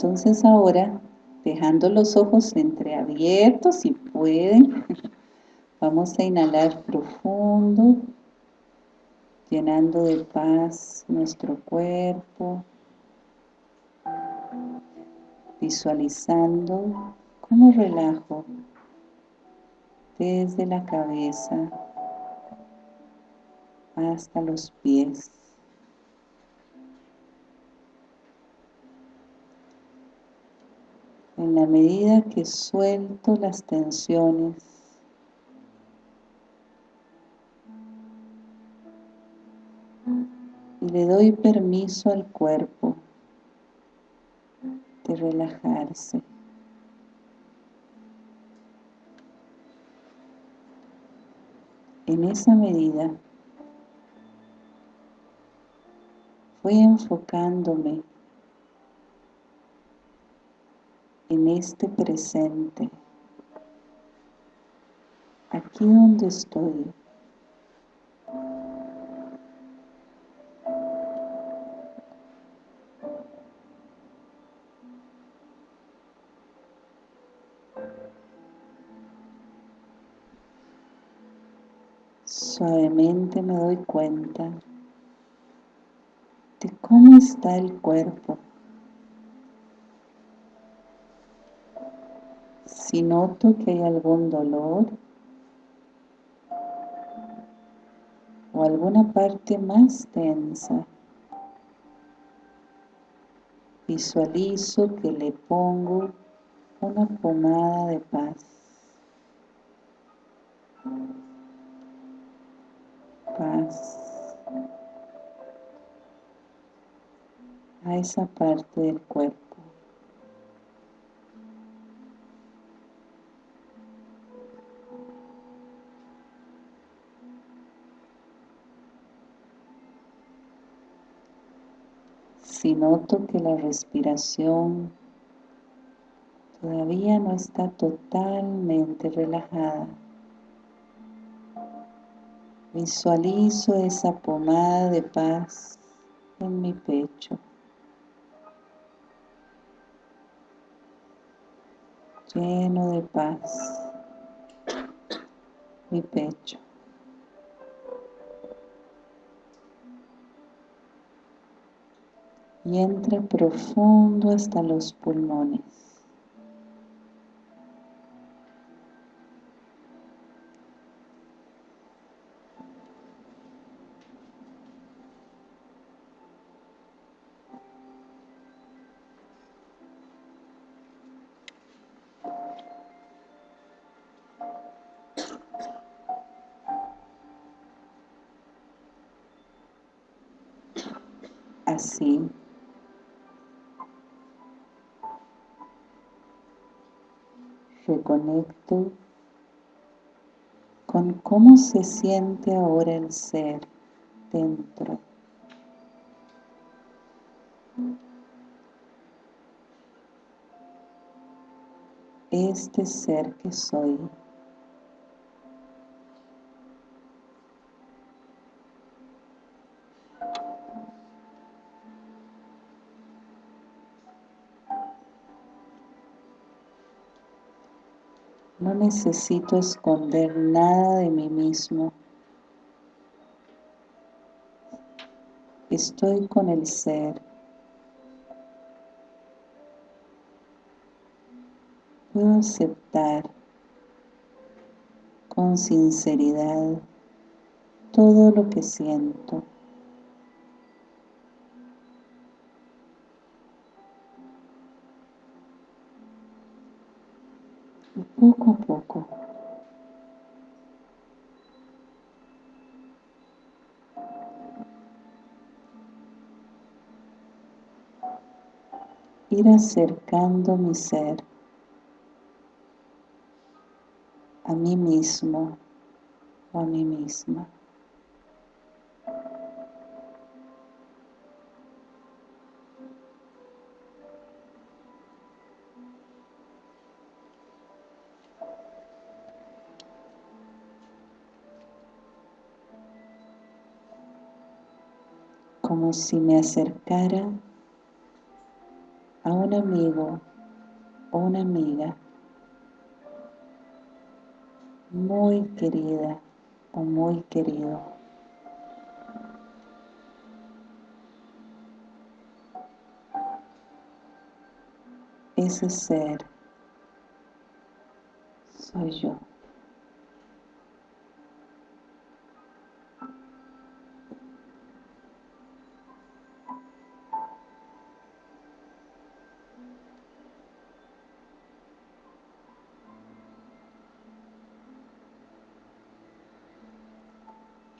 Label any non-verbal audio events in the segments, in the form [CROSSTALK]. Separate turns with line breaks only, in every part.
Entonces ahora, dejando los ojos entreabiertos, si pueden, [LAUGHS] vamos a inhalar profundo, llenando de paz nuestro cuerpo, visualizando cómo relajo desde la cabeza hasta los pies. En la medida que suelto las tensiones, y le doy permiso al cuerpo de relajarse. En esa medida voy enfocándome en este presente, aquí donde estoy. Suavemente me doy cuenta de cómo está el cuerpo. Si noto que hay algún dolor o alguna parte más tensa, visualizo que le pongo una pomada de paz. Paz. a esa parte del cuerpo. Si noto que la respiración todavía no está totalmente relajada, visualizo esa pomada de paz en mi pecho. lleno de paz mi pecho. Y entra profundo hasta los pulmones. Cómo se siente ahora el ser dentro. Este ser que soy. Necesito esconder nada de mí mismo. Estoy con el ser. Puedo aceptar con sinceridad todo lo que siento. Poco a poco. Ir acercando mi ser a mí mismo o a mí misma. Si me acercara a un amigo o una amiga muy querida o muy querido. Ese ser soy yo.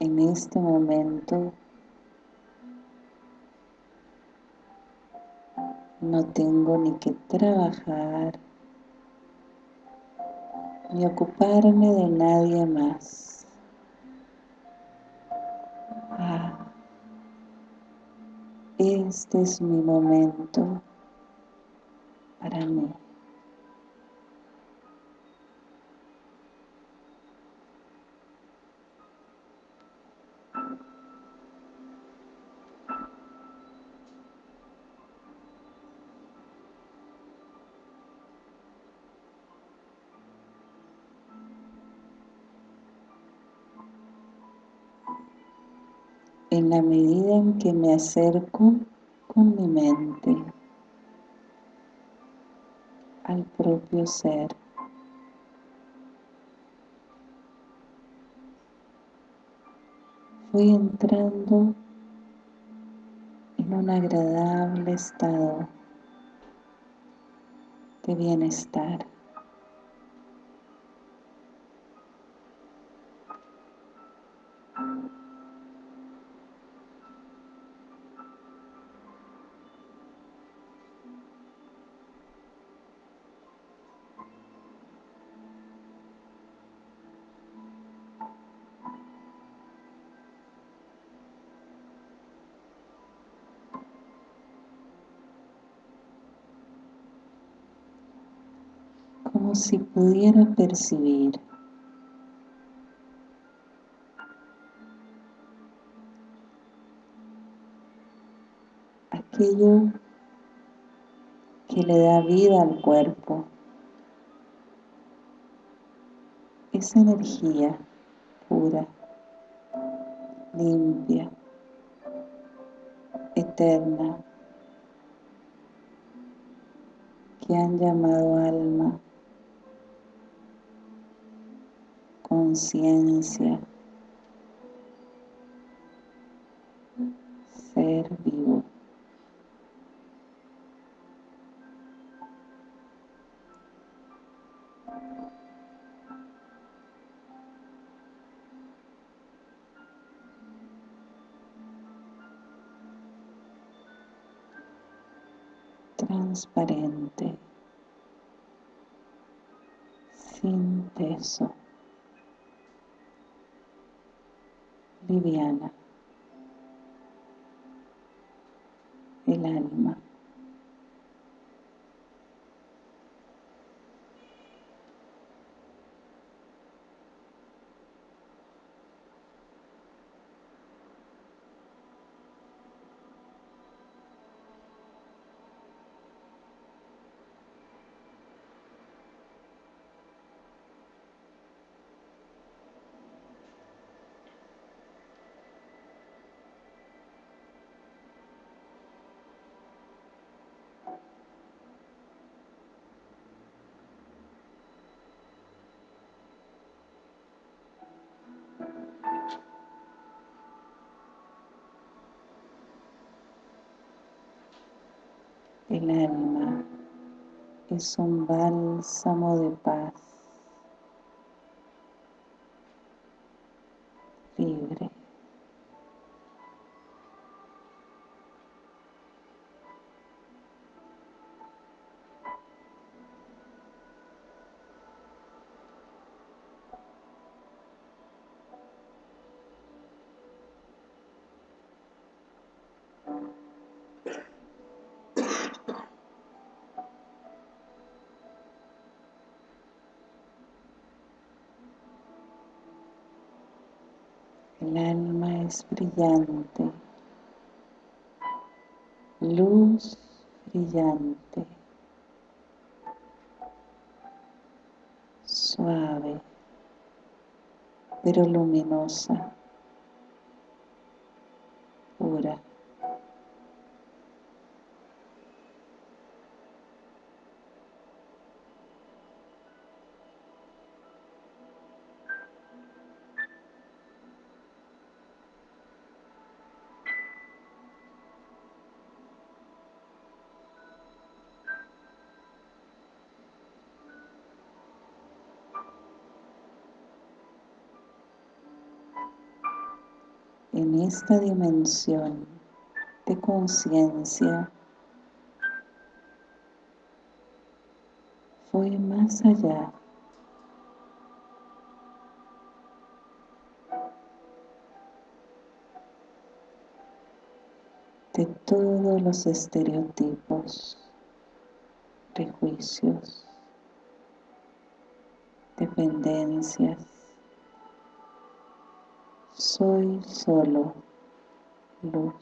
En este momento no tengo ni que trabajar ni ocuparme de nadie más. Ah, este es mi momento para mí. La medida en que me acerco con mi mente al propio ser. Voy entrando en un agradable estado de bienestar. Si pudiera percibir aquello que le da vida al cuerpo, esa energía pura, limpia, eterna, que han llamado alma. Conciencia, ser vivo. transparente, sin peso. Liviana, el alma. El alma es un bálsamo de paz, libre. El alma es brillante, luz brillante, suave, pero luminosa, esta dimensión de conciencia fue más allá. De todos los estereotipos, prejuicios, dependencias, soy solo luz.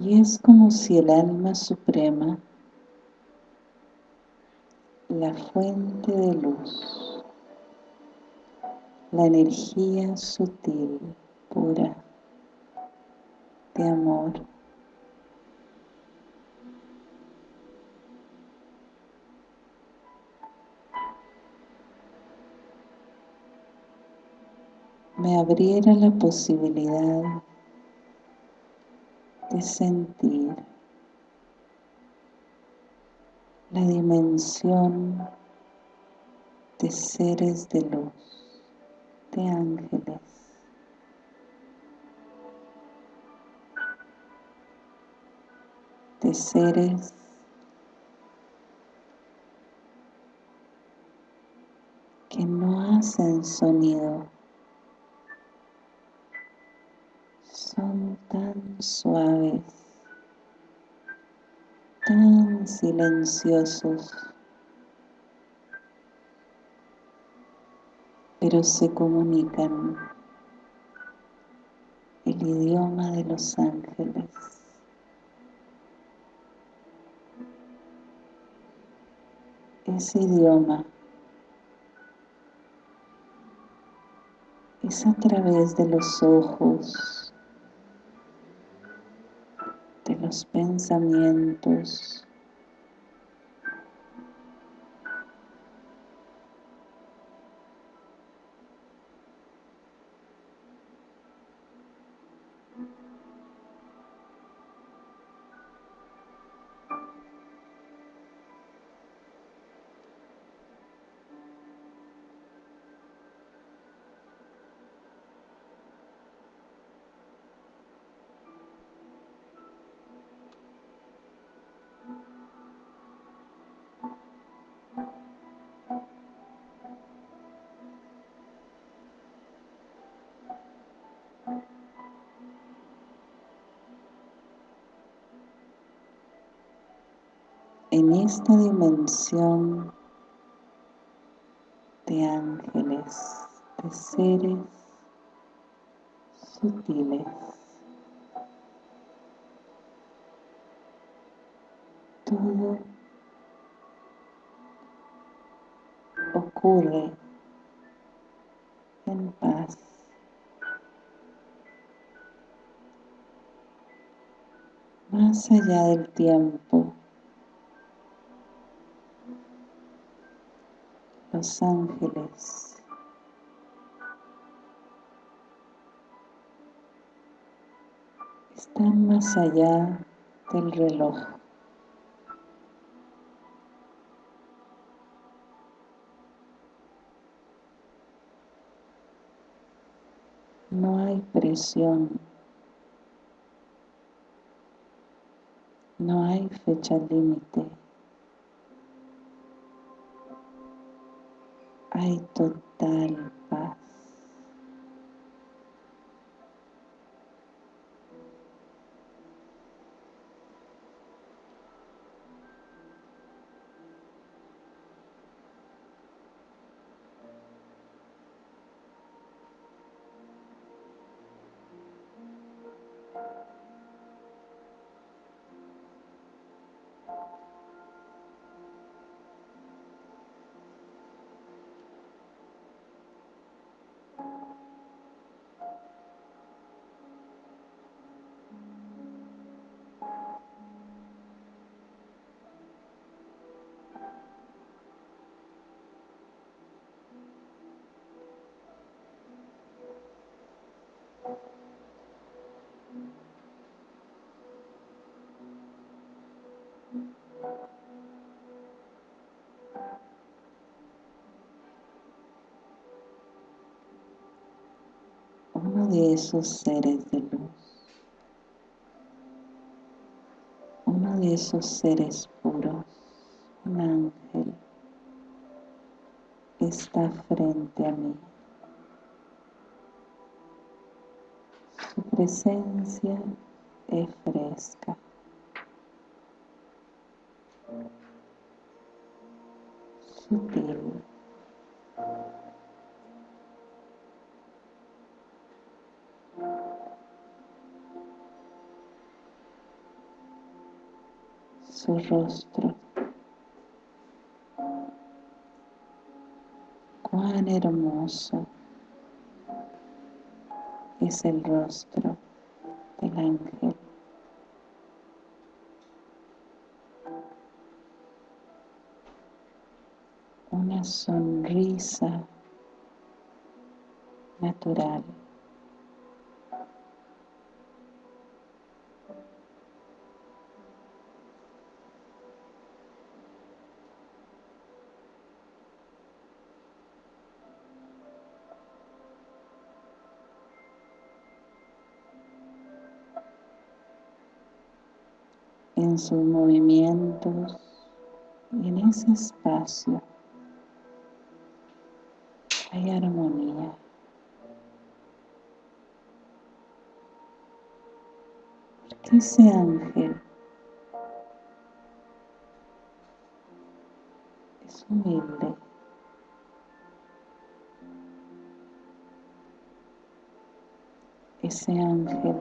Y es como si el alma suprema, la fuente de luz, la energía sutil, pura, de amor. Me abriera la posibilidad de sentir la dimensión de seres de luz de ángeles. de seres que no hacen sonido, son tan suaves, tan silenciosos. Pero se comunican el idioma de los ángeles. Ese idioma es a través de los ojos, de los pensamientos, en esta dimensión de ángeles, de seres sutiles. Todo ocurre en paz. Más allá del tiempo, los ángeles están más allá del reloj. No hay presión, no hay fecha límite. Hay total paz. Uno de esos seres de luz, uno de esos seres puros, un ángel, está frente a mí. Su presencia es fresca. Sutil. Su rostro. Cuán hermoso es el rostro del ángel. Una sonrisa natural. Sus movimientos y en ese espacio hay armonía. Porque ese ángel es humilde. Ese ángel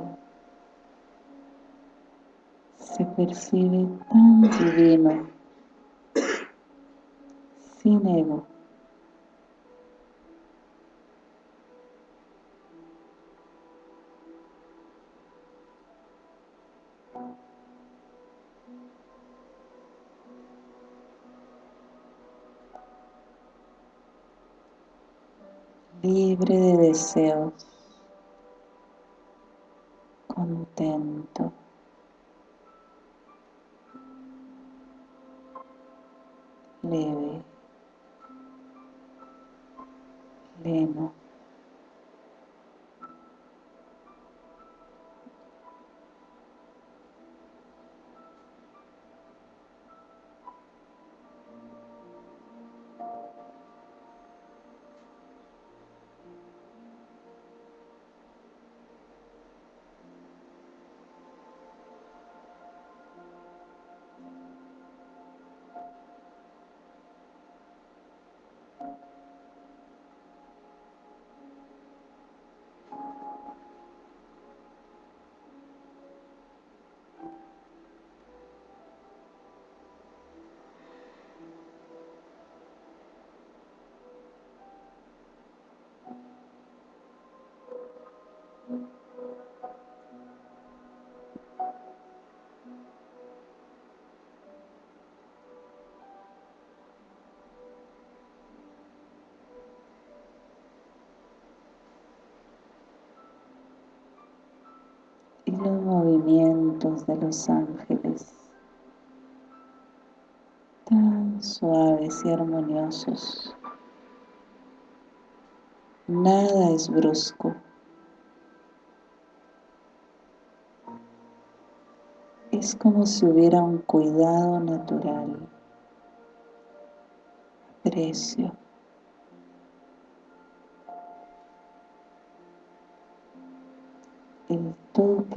se percibe tan divino, sin ego. libre de deseos, contento. Leve, pleno. Y los movimientos de los ángeles tan suaves y armoniosos. Nada es brusco. Es como si hubiera un cuidado natural, aprecio.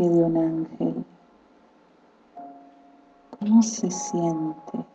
de un ángel. ¿Cómo se siente?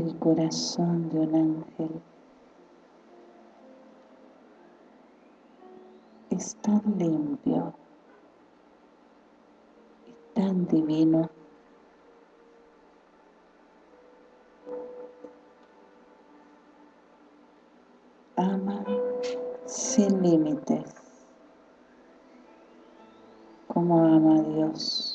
El corazón de un ángel. Es tan limpio y tan divino. Ama sin límites como ama a Dios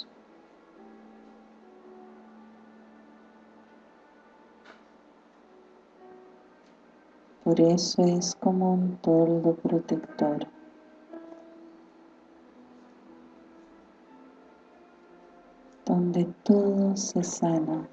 por eso es como un toldo protector. Donde todo se sana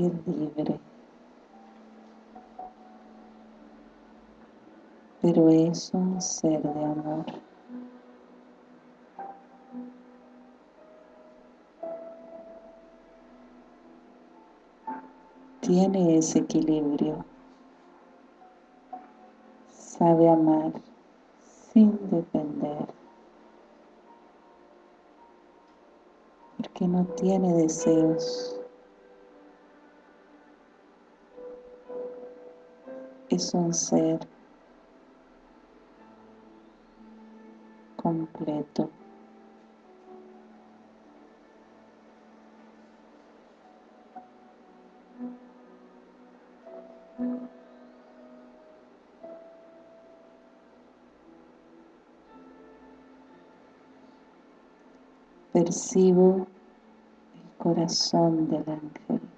libre. Pero es un ser de amor. Tiene ese equilibrio. Sabe amar sin depender. Porque no tiene deseos es un ser completo. Percibo el corazón del ángel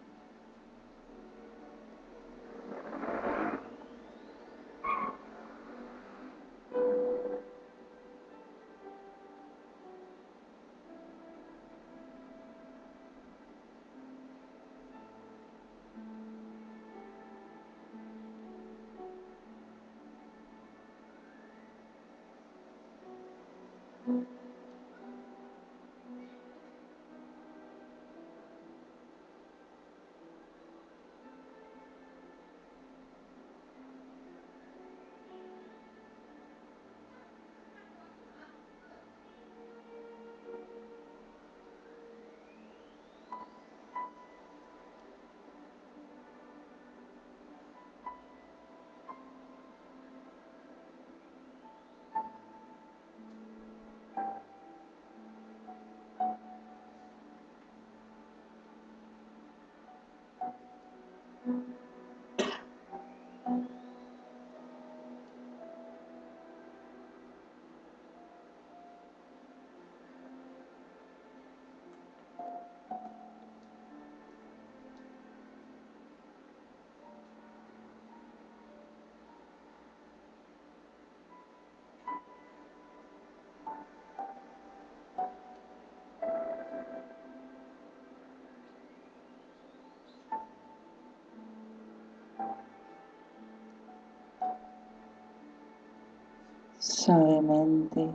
suavemente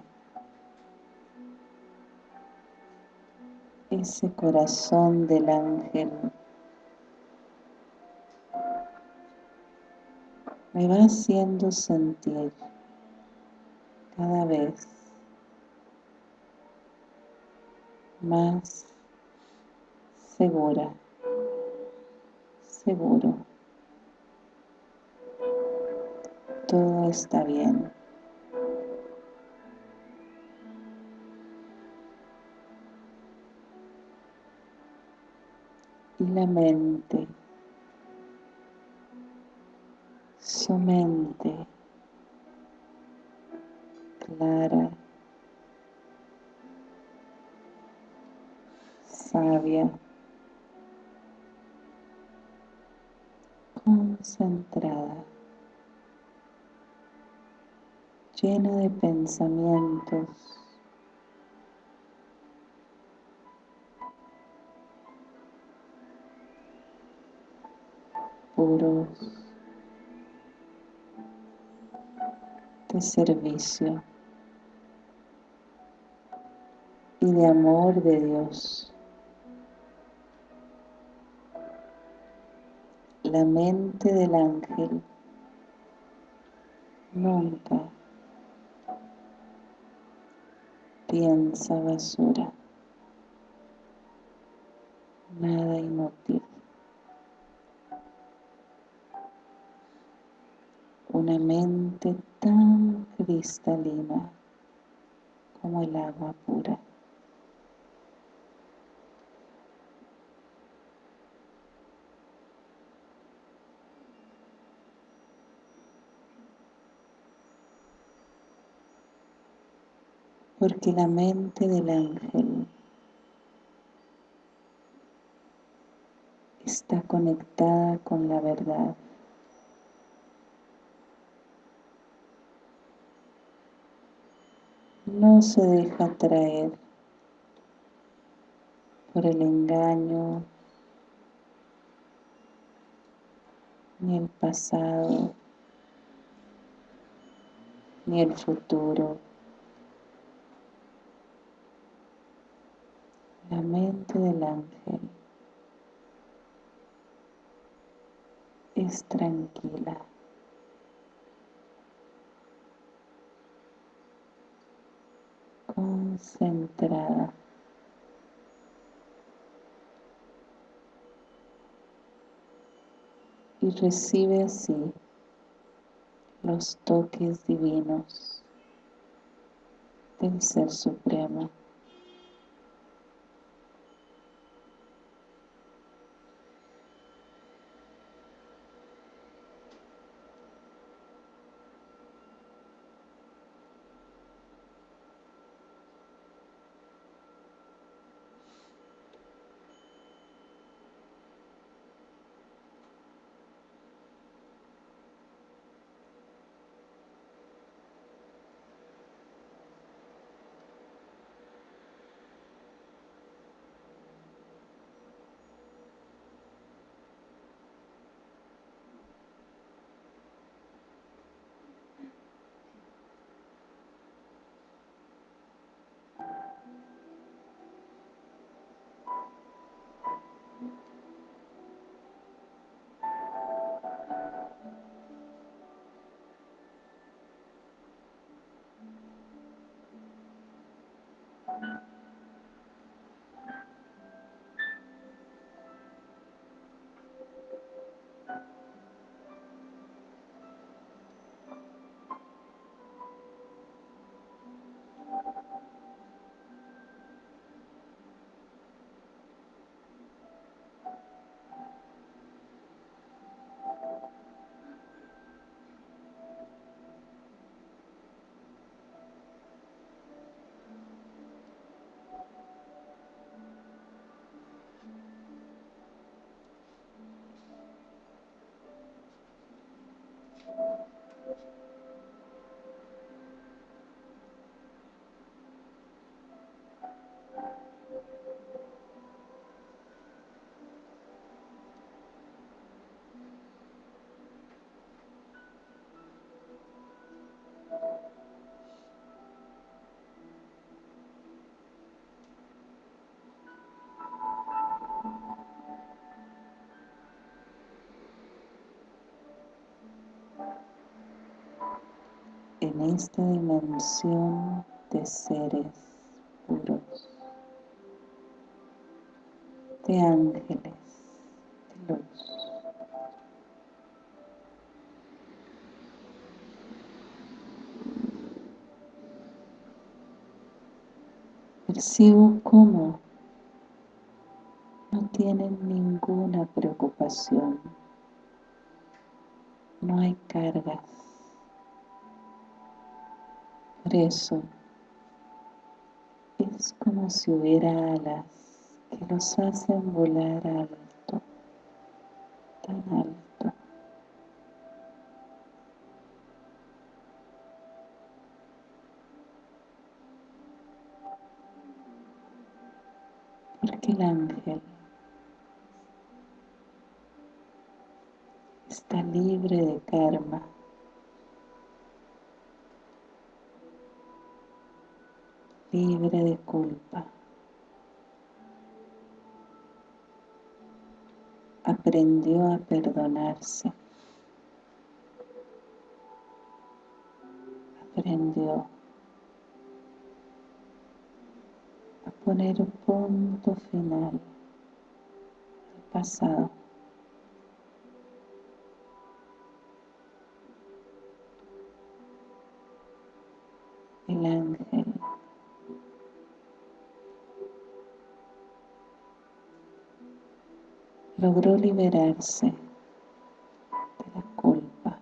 ese corazón del ángel me va haciendo sentir cada vez más segura, seguro. Todo está bien. Y la mente, su mente clara, sabia, concentrada, llena de pensamientos puros de servicio y de amor de Dios. la mente del ángel nunca piensa basura, nada inútil. Una mente tan cristalina como el agua pura. porque la mente del ángel está conectada con la verdad. No se deja atraer por el engaño, ni el pasado, ni el futuro. La mente del ángel es tranquila. Concentrada. Y recibe así los toques divinos del Ser Supremo. En esta dimensión de seres puros, de ángeles, de luz. Percibo cómo no tienen ninguna preocupación, no hay cargas, por eso es como si hubiera alas que los hacen volar alto, tan alto. Porque el ángel está libre de karma. Libre de culpa. aprendió a perdonarse, aprendió a poner un punto final al pasado. Logró liberarse de la culpa.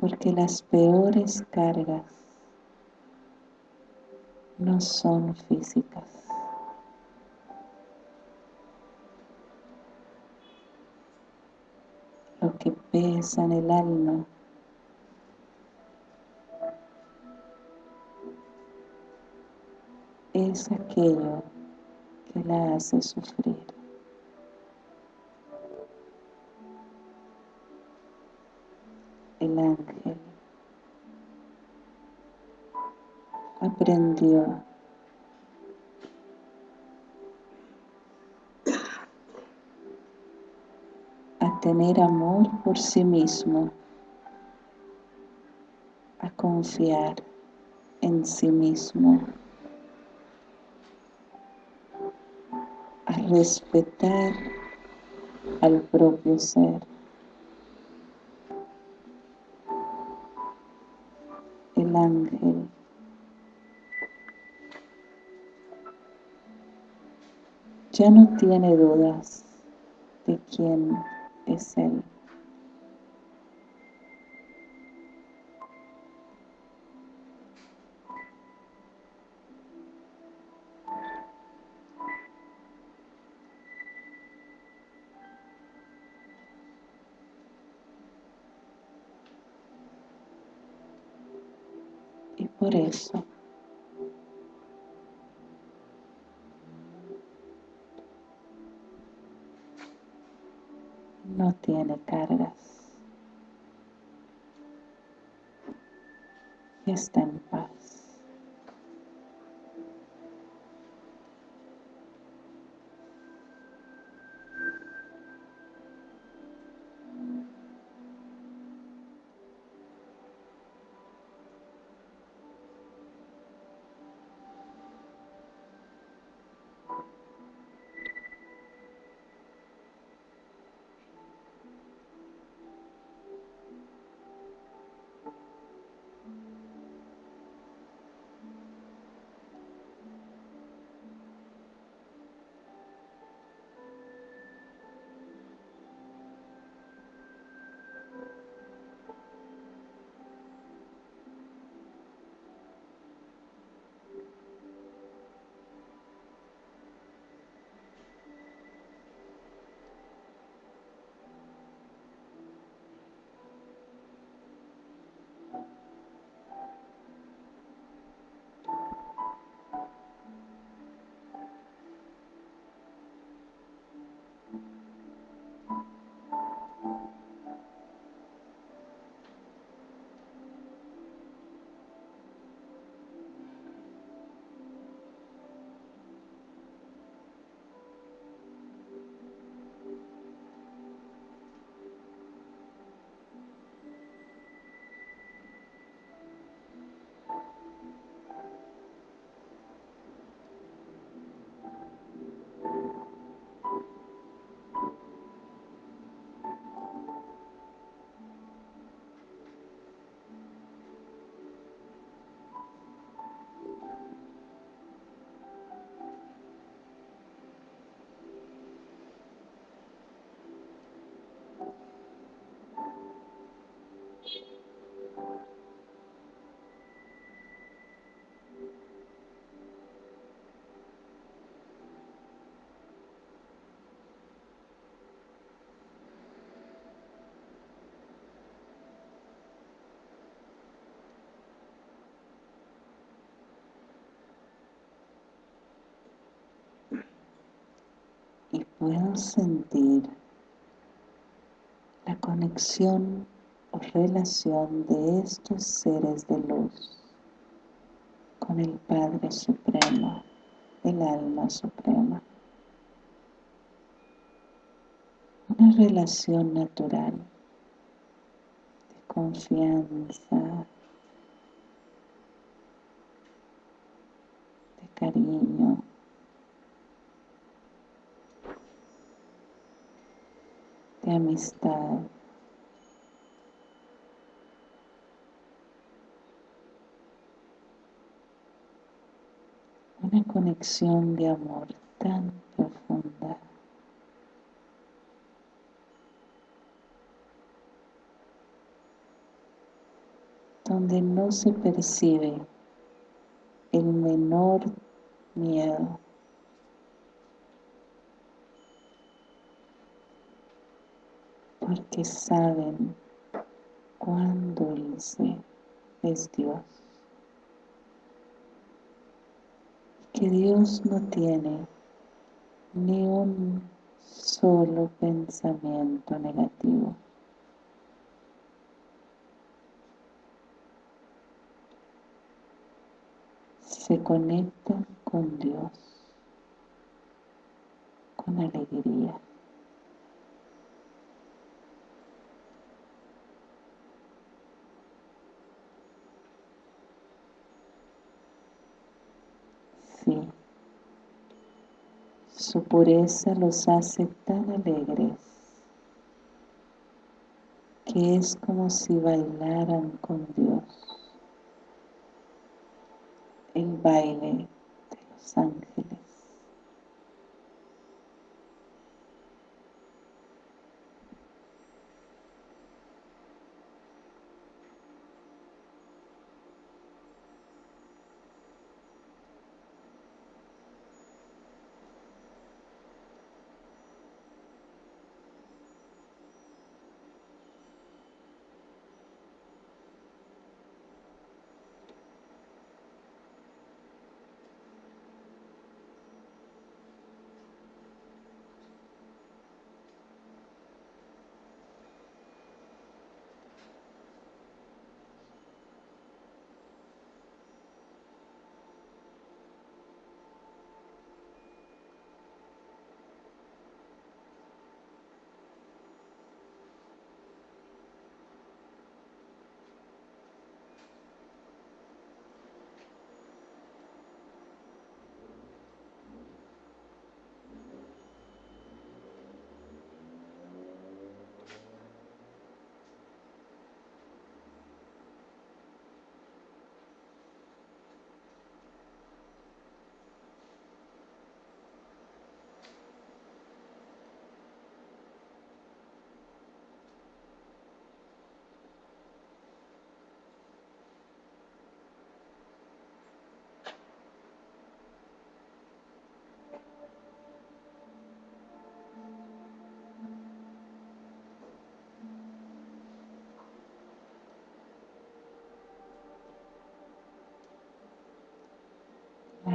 Porque las peores cargas no son físicas. Lo que pesa en el alma es aquello que la hace sufrir. El ángel aprendió a tener amor por sí mismo, a confiar en sí mismo. Respetar al propio ser. El ángel. Ya no tiene dudas de quién es él. Por eso. No tiene cargas. Está en paz. Puedo sentir la conexión o relación de estos seres de luz con el Padre Supremo, el Alma Suprema. Una relación natural de confianza, de cariño, de amistad. Una conexión de amor tan profunda. donde no se percibe el menor miedo. Porque saben cuán dulce es Dios. Que Dios no tiene ni un solo pensamiento negativo. se conectan con Dios, con alegría. Sí, su pureza los hace tan alegres que es como si bailaran con Dios el baile de los ángeles.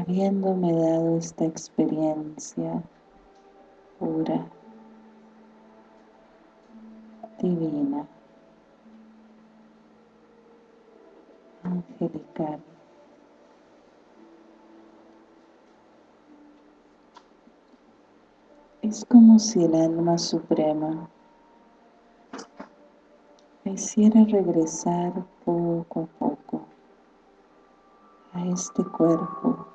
Habiéndome dado esta experiencia pura, divina, angelical. Es como si el alma suprema me hiciera regresar poco a poco a este cuerpo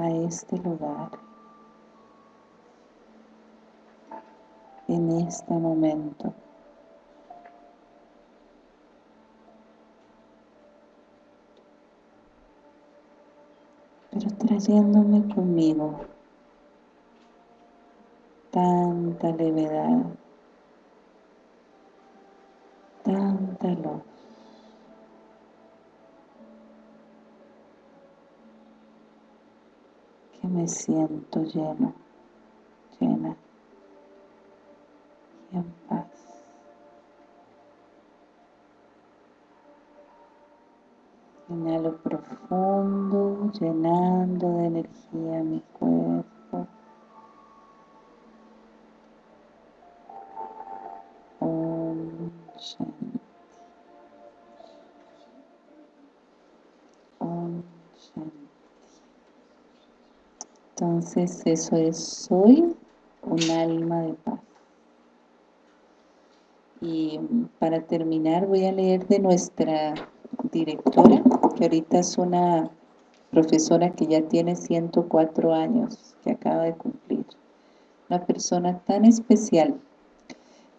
a este lugar en este momento. Pero trayéndome conmigo tanta levedad, tanta luz. Me siento lleno, Eso es, soy un alma de paz. Y para terminar voy a leer de nuestra directora, que ahorita es una profesora que ya tiene 104 años, que acaba de cumplir. Una persona tan especial.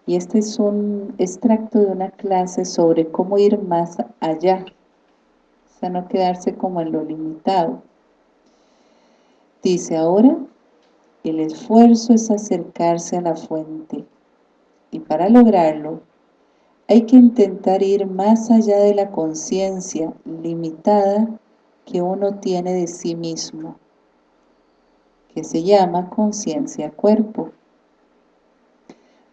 Y este es un extracto de una clase sobre cómo ir más allá. O sea, no quedarse como en lo limitado. Dice, ahora el esfuerzo es acercarse a la fuente. Y para lograrlo, hay que intentar ir más allá de la conciencia limitada que uno tiene de sí mismo, que se llama conciencia cuerpo,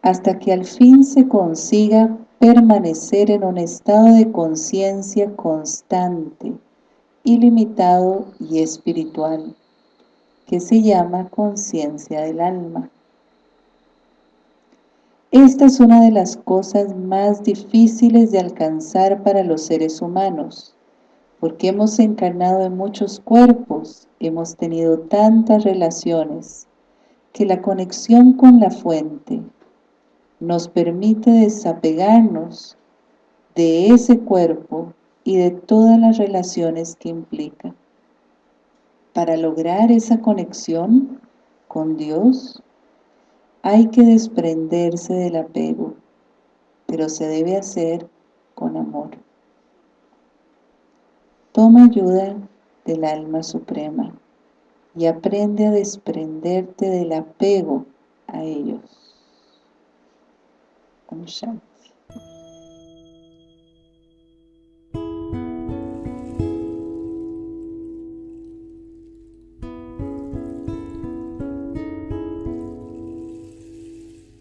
hasta que al fin se consiga permanecer en un estado de conciencia constante, ilimitado y espiritual, que se llama conciencia del alma. Esta es una de las cosas más difíciles de alcanzar para los seres humanos, porque hemos encarnado en muchos cuerpos, hemos tenido tantas relaciones, que la conexión con la fuente nos permite desapegarnos de ese cuerpo y de todas las relaciones que implica. Para lograr esa conexión con Dios, hay que desprenderse del apego, pero se debe hacer con amor. Toma ayuda del alma suprema y aprende a desprenderte del apego a ellos.